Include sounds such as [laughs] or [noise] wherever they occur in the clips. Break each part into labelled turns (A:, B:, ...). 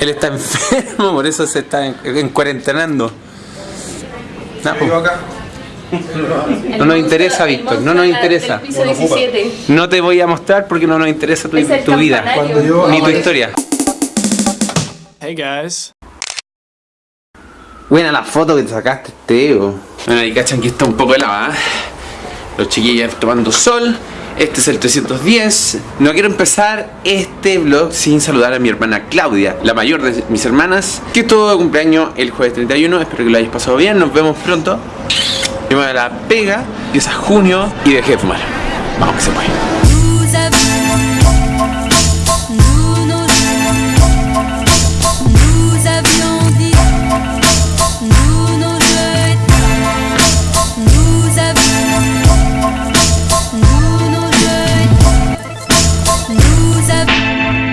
A: Él está enfermo, por eso se está en, en cuarentenando. No, nos interesa, Víctor, no nos interesa.
B: Del piso 17.
A: No te voy a mostrar porque no nos interesa tu, vida, ni tu historia.
C: Hey guys.
A: Buena la foto que te sacaste, Teo. Bueno, y cachan que está un poco helada. ¿eh? Los chiquillos tomando sol. Este es el 310. No quiero empezar este vlog sin saludar a mi hermana Claudia, la mayor de mis hermanas, que estuvo de cumpleaños el jueves 31. Espero que lo hayáis pasado bien. Nos vemos pronto. Yo me la pega. Empieza junio y dejé de fumar. Vamos que se puede.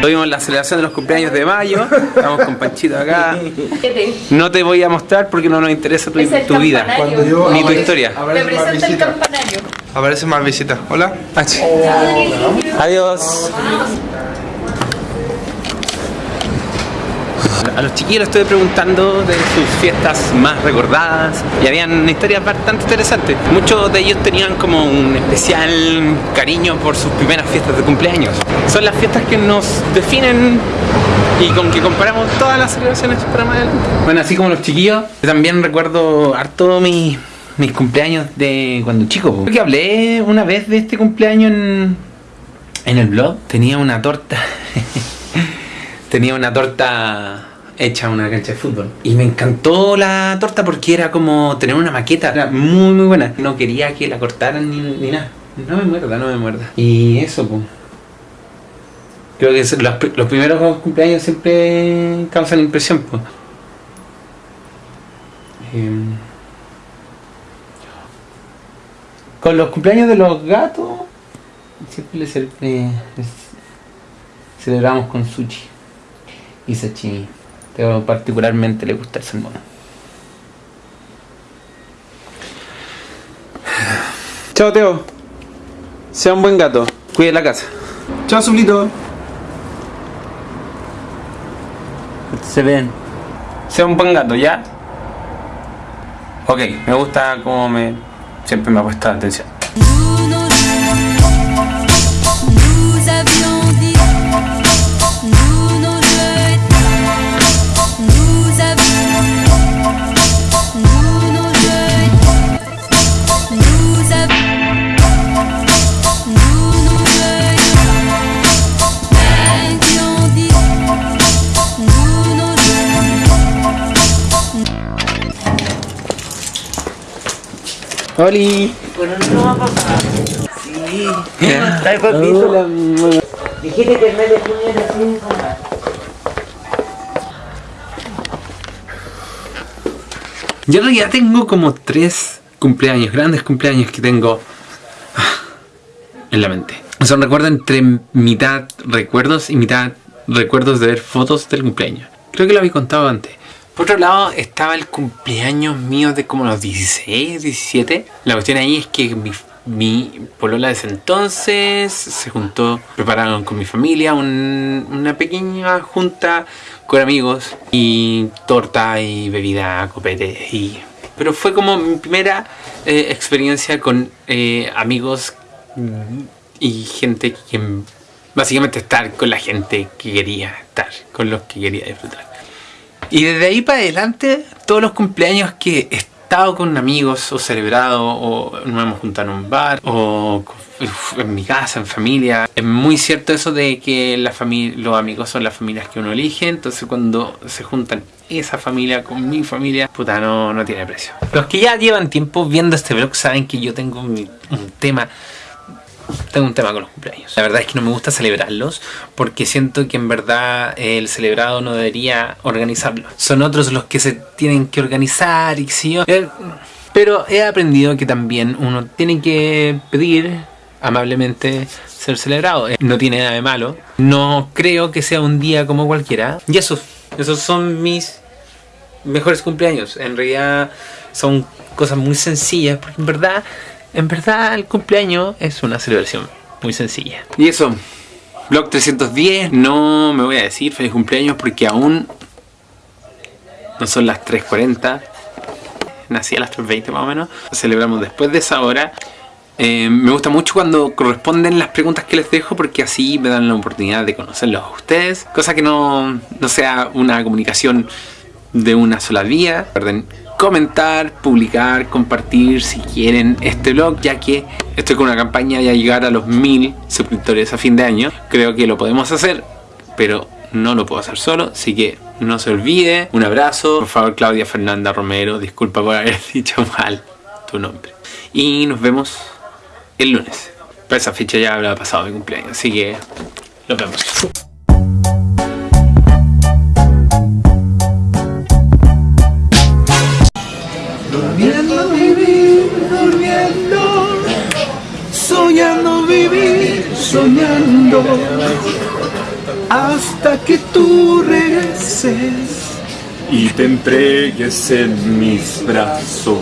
A: Tuvimos la celebración de los cumpleaños de mayo. Estamos con Panchito acá.
B: 17.
A: No te voy a mostrar porque no nos interesa tu, vida,
D: yo-
A: ni tu historia.
D: Aparece más
B: Representa el campanario.
D: Aparece más visita. Hola.
A: Adiós. A los chiquillos les estuve preguntando de sus fiestas más recordadas y habían historias bastante interesantes. Muchos de ellos tenían como un especial cariño por sus primeras fiestas de cumpleaños. Son las fiestas que nos definen y con que comparamos todas las celebraciones para más adelante. Bueno, así como los chiquillos, también recuerdo harto mi- mis cumpleaños de cuando chico. Creo que hablé una vez de este cumpleaños en, en el blog. Tenía una torta. [laughs] Tenía una torta hecha una cancha de fútbol. Y me encantó la torta porque era como tener una maqueta. Era muy, muy buena. No quería que la cortaran ni, ni nada. No me muerda, no me muerda. Y eso, pues. Creo que los, los primeros cumpleaños siempre causan impresión, pues. Con los cumpleaños de los gatos, siempre les, les celebramos con sushi y sashimi. Pero particularmente le gusta el salmón. Chao, Teo. Sea un buen gato. Cuide la casa. Chao, Zulito. Se ven. Sea un buen gato, ¿ya? Ok, me gusta como me... Siempre me ha puesto atención. ¡Holi!
E: Está el papito. Dijiste que el mes de junio era cinco más.
A: Yo en realidad tengo como tres cumpleaños, grandes cumpleaños que tengo ah, en la mente. Son recuerdos entre mitad recuerdos y mitad recuerdos de ver fotos del cumpleaños. Creo que lo había contado antes. Por otro lado, estaba el cumpleaños mío de como los 16, 17. La cuestión ahí es que mi, mi polola de ese entonces se juntó, prepararon con mi familia un- una pequeña junta con amigos y torta y bebida, copete y... Pero fue como mi primera eh, experiencia con eh, amigos y gente que básicamente estar con la gente que quería estar, con los que quería disfrutar. Y desde ahí para adelante, todos los cumpleaños que he estado con amigos o celebrado o nos hemos juntado en un bar o en mi casa, en familia, es muy cierto eso de que la los amigos son las familias que uno elige, entonces cuando se juntan esa familia con mi familia, puta, no, no tiene precio. Los que ya llevan tiempo viendo este vlog saben que yo tengo un tema tengo un tema con los cumpleaños. La verdad es que no me gusta celebrarlos porque siento que en verdad el celebrado no debería organizarlo. Son otros los que se tienen que organizar y sé yo. Eh, Pero he aprendido que también uno tiene que pedir amablemente ser celebrado. Eh, No tiene nada de malo. No creo que sea un día como cualquiera. Y eso, esos son mis mejores cumpleaños. En realidad son cosas muy sencillas, porque en verdad, en verdad el cumpleaños es una celebración muy sencilla. Y eso, Blog 310, no me voy a decir feliz cumpleaños porque aún no son las 3.40. Nací a las 3.20 más o menos. Celebramos después de esa hora. Eh, me gusta mucho cuando corresponden las preguntas que les dejo porque así me dan la oportunidad de conocerlos a ustedes. Cosa que no, no sea una comunicación de una sola vía. Recuerden comentar, publicar, compartir si quieren este blog ya que estoy con una campaña de llegar a los mil suscriptores a fin de año. Creo que lo podemos hacer, pero no lo puedo hacer solo, así que no se olvide. Un abrazo. Por favor, Claudia Fernanda Romero, disculpa por haber [laughs] dicho mal tu nombre. Y nos vemos el lunes. Pero esa fecha ya habrá pasado mi cumpleaños, así que nos vemos.
B: Soñando, hasta que tú regreses y te entregues en mis brazos.